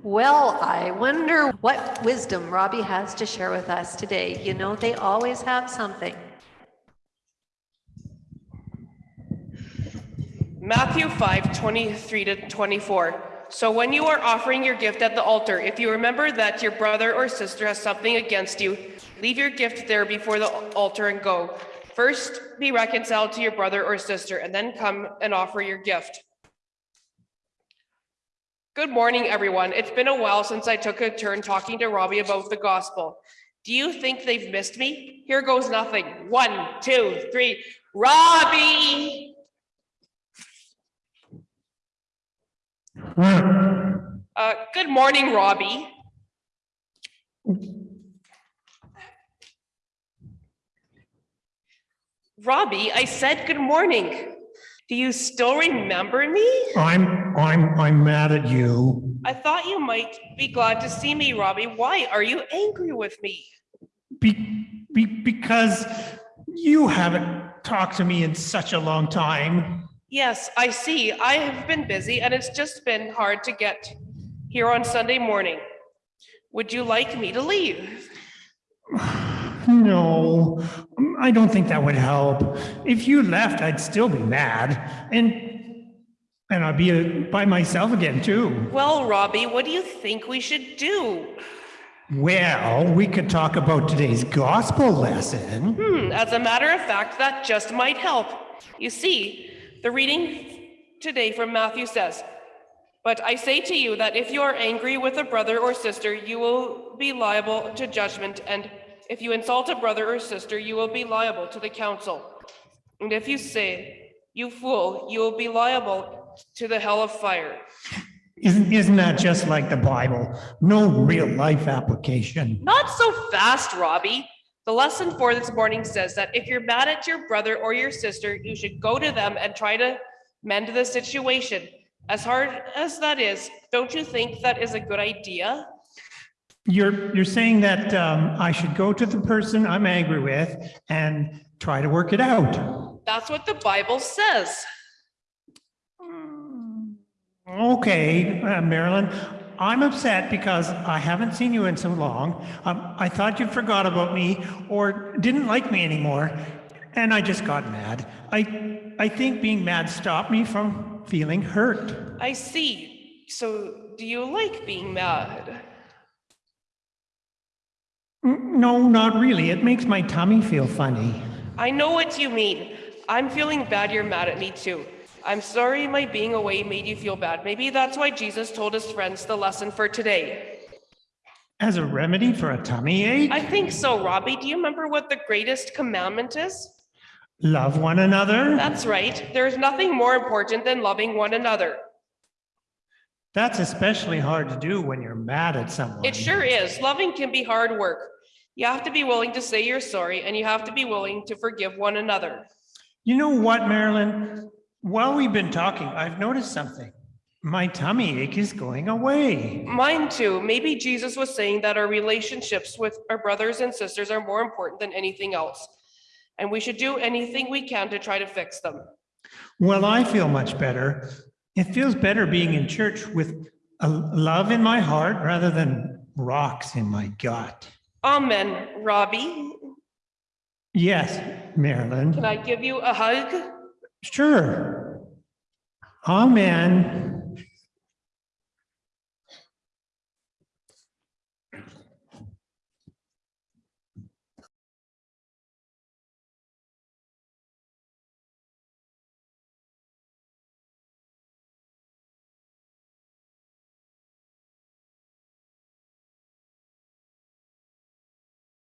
Well, I wonder what wisdom Robbie has to share with us today. You know, they always have something. Matthew 5, 23 to 24. So when you are offering your gift at the altar, if you remember that your brother or sister has something against you, leave your gift there before the altar and go. First, be reconciled to your brother or sister, and then come and offer your gift. Good morning, everyone. It's been a while since I took a turn talking to Robbie about the gospel. Do you think they've missed me? Here goes nothing. One, two, three. Robbie! Uh, good morning, Robbie. Robbie, I said good morning. Do you still remember me? I'm, I'm, I'm mad at you. I thought you might be glad to see me, Robbie. Why are you angry with me? Be, be, because you haven't talked to me in such a long time. Yes, I see. I have been busy and it's just been hard to get here on Sunday morning. Would you like me to leave? No, I don't think that would help. If you left, I'd still be mad and, and I'd be uh, by myself again too. Well, Robbie, what do you think we should do? Well, we could talk about today's gospel lesson. Hmm, as a matter of fact, that just might help. You see, the reading today from Matthew says, But I say to you that if you are angry with a brother or sister, you will be liable to judgment, and if you insult a brother or sister, you will be liable to the council. And if you say, You fool, you will be liable to the hell of fire. Isn't, isn't that just like the Bible? No real life application. Not so fast, Robbie. The lesson for this morning says that if you're mad at your brother or your sister, you should go to them and try to mend the situation. As hard as that is, don't you think that is a good idea? You're, you're saying that um, I should go to the person I'm angry with and try to work it out. That's what the Bible says. Okay, uh, Marilyn, I'm upset because I haven't seen you in so long. Um, I thought you forgot about me or didn't like me anymore, and I just got mad. I, I think being mad stopped me from feeling hurt. I see. So, do you like being mad? No, not really. It makes my tummy feel funny. I know what you mean. I'm feeling bad you're mad at me too. I'm sorry my being away made you feel bad. Maybe that's why Jesus told his friends the lesson for today. As a remedy for a tummy ache, I think so, Robbie. Do you remember what the greatest commandment is? love one another. That's right. There's nothing more important than loving one another. That's especially hard to do when you're mad at someone. It sure is. Loving can be hard work. You have to be willing to say you're sorry and you have to be willing to forgive one another. You know what, Marilyn? While we've been talking, I've noticed something. My tummy ache is going away. Mine too. Maybe Jesus was saying that our relationships with our brothers and sisters are more important than anything else. And we should do anything we can to try to fix them. Well, I feel much better. It feels better being in church with a love in my heart rather than rocks in my gut. Amen, Robbie. Yes, Marilyn. Can I give you a hug? Sure. Amen.